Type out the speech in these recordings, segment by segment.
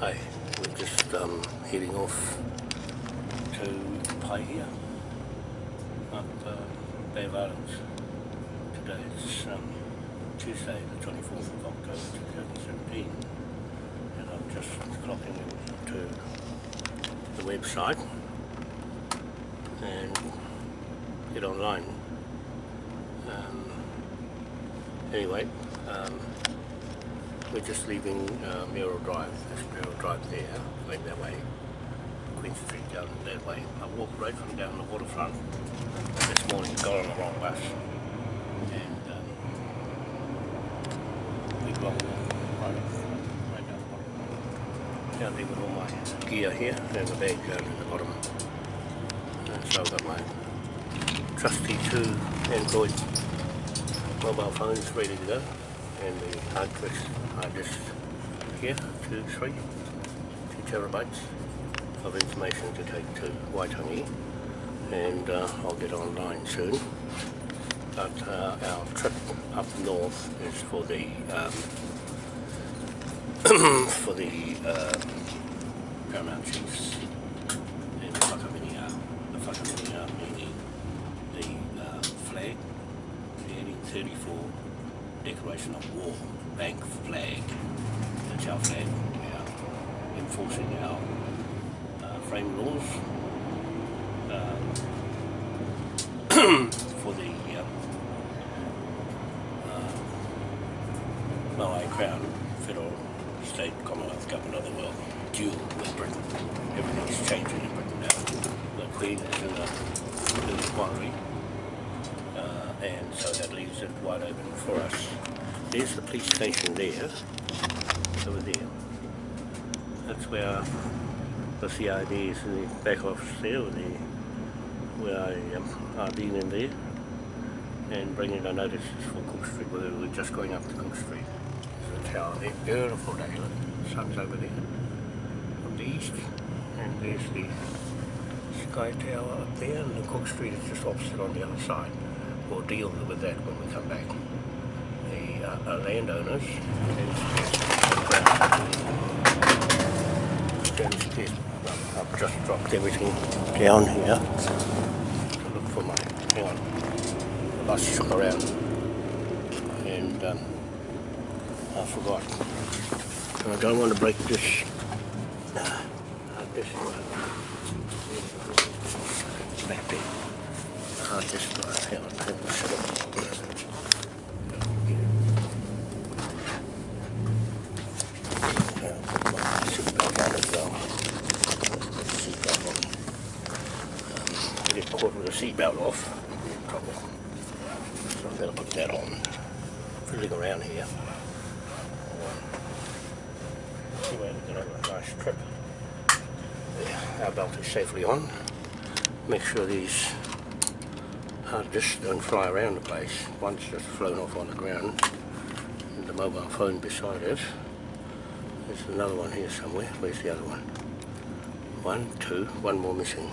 Hi, we're just um, heading off to Paihia up uh, Bay of Islands. Today it's um, Tuesday the 24th of October 2017 and I'm just clocking into the website and get online. Um, anyway, um, we're just leaving uh, Merrill Drive, there's Merrill Drive there, going that way, Queen Street down that way. I walked right from down the waterfront this morning, got on the wrong bus, and um, we got right, right down the bottom. Down there with all my gear here, there's a bag down in the bottom. And so I've got my trusty two Android mobile phones ready to go and the hard disk, hard disk here, two, three, two terabytes of information to take to Waitangi and uh, I'll get online soon. But uh, our trip up north is for the um, for the um, Paramount Chiefs and the Whakaminia, the Whakaminia meaning the uh, flag, the 1834 declaration of war, bank flag, that's our flag, we are enforcing our uh, frame laws um, for the um, uh, Maui Crown, federal, state, commonwealth government of the world, dual with Britain. Everything's changing in Britain now. The Queen is in the, in uh, and so that leaves it wide open for us. There's the police station there, over there. That's where the CID is in the back office there, the, where I um, been in there and bringing the notices for Cook Street, where we're just going up to Cook Street. There's a tower there, beautiful day, sun's over there from the east and there's the Sky Tower up there and the Cook Street is just opposite on the other side. We'll deal with that when we come back. The uh, uh, landowners I've just dropped everything down here to look for my, hang on, the bus shook around and um, I forgot. And I don't want to break this, uh, this back there. Uh, this uh, hang on, caught with a seatbelt off, in trouble. So I better put that on. Fiddling around here. Anyway, have a nice trip. Our belt is safely on. Make sure these hard disks don't fly around the place. One's just flown off on the ground. And the mobile phone beside it. There's another one here somewhere. Where's the other one? One, two, one more missing.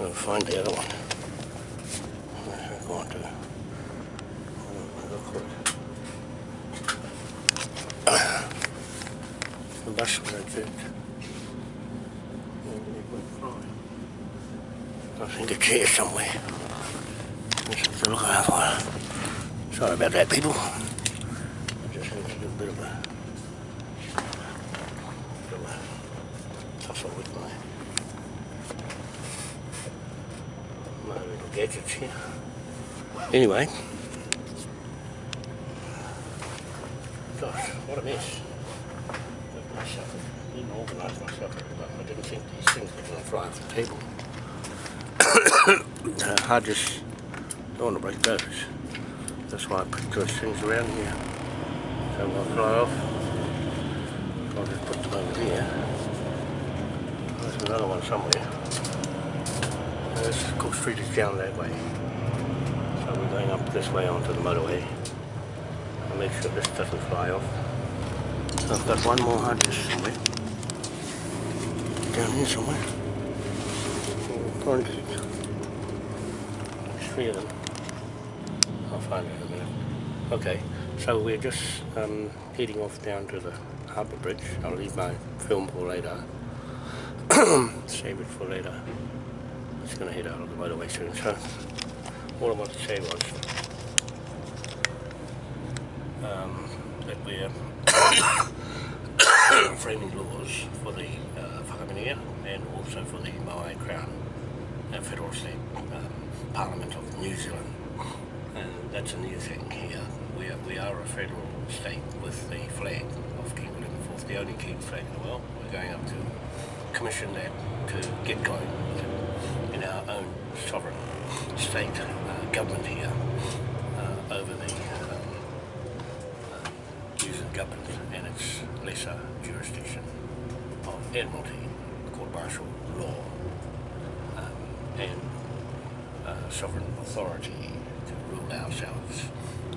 I'll find the other one. Where's it going to? The bus exit. I think it's here somewhere. There's something to look out for. Sorry about that, people. I just had to do a bit of a, bit of a tussle with my my little gadgets here. Anyway. Gosh, what a mess. Myself, didn't organise myself very well. I didn't think these things were going to fly off the table. uh, I just don't want to break those. That's why I put those things around here. So they'll fly off. I'll just put them over here. There's another one somewhere. There's Cook Street is down that way. So we're going up this way onto the motorway. I'll make sure this doesn't fly off. So I've got one more hard disk somewhere. Down here somewhere. Three of them. Find in a minute. Okay, so we're just um, heading off down to the Harbour Bridge. I'll leave my film for later. Save it for later. It's going to head out of the motorway soon. So, all I wanted to say was um, that we're framing laws for the uh, and also for the Maui Crown uh, Federal State um, Parliament of New Zealand. That's a new thing here. We are, we are a federal state with the flag of King William IV, the only king flag in the world. We're going up to commission that to get going in our own sovereign state uh, government here uh, over the um, government and its lesser jurisdiction of Admiralty, court martial law um, and uh, sovereign authority to rule ourselves.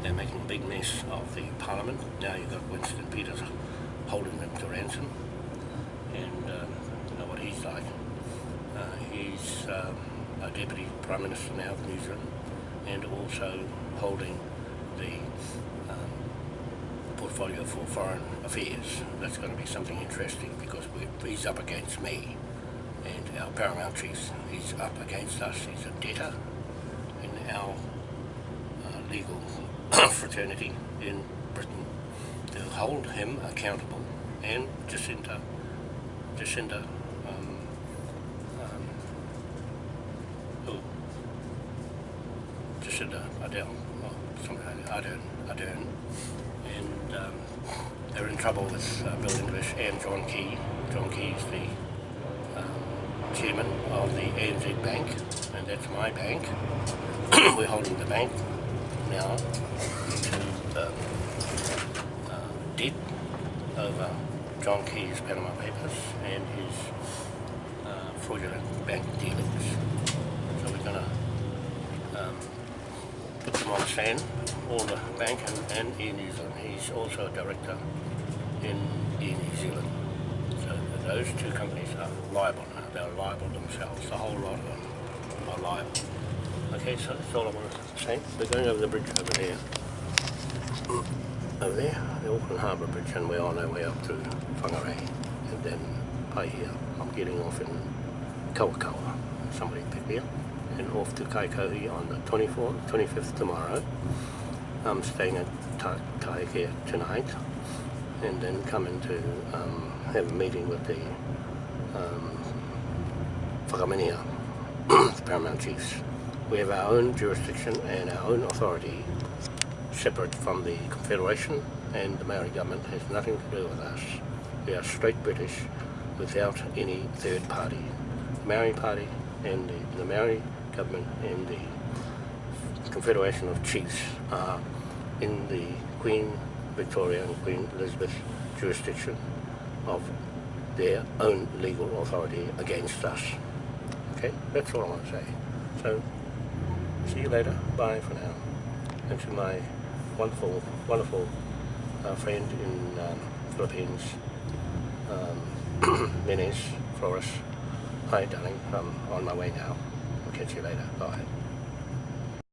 They're making a big mess of the Parliament. Now you've got Winston Peters holding them to ransom. And um, you know what he's like. Uh, he's um, a Deputy Prime Minister now of New Zealand and also holding the um, portfolio for foreign affairs. That's going to be something interesting because he's up against me and our paramount chief, he's up against us. He's a debtor in our legal fraternity in Britain to hold him accountable and Jacinta, Jacinta, um, um, who, Jacinda Ardern, or something like Ardern, Ardern, and um, they're in trouble with uh, Bill English and John Key. John Key is the um, chairman of the ANZ Bank, and that's my bank. We're holding the bank now to um, uh, debt over John Key's Panama Papers and his uh, fraudulent bank dealings. So we're going to um, put them on the stand, all the bank and, and Air New Zealand. He's also a director in Air New Zealand. So those two companies are liable now. They're liable themselves. The whole lot of them are liable. Okay, so that's all I want to say. We're going over the bridge over there. Over there, the Auckland Harbour Bridge, and we're on our way up to Whangarei, and then Paihia. I'm getting off in Kawakawa. Somebody pick me up, and off to Kaikohe on the 24th, 25th tomorrow. I'm staying at Ta Taikea tonight, and then coming to um, have a meeting with the um, the Paramount Chiefs. We have our own jurisdiction and our own authority separate from the Confederation and the Maori government has nothing to do with us. We are straight British without any third party. The Maori party and the, the Maori government and the Confederation of Chiefs are in the Queen Victoria and Queen Elizabeth jurisdiction of their own legal authority against us. Okay, that's all I want to say. So see you later. Bye for now. And to my wonderful, wonderful uh, friend in um, Philippines, um, Flores. Hi, darling. I'm on my way now. I'll catch you later. Bye.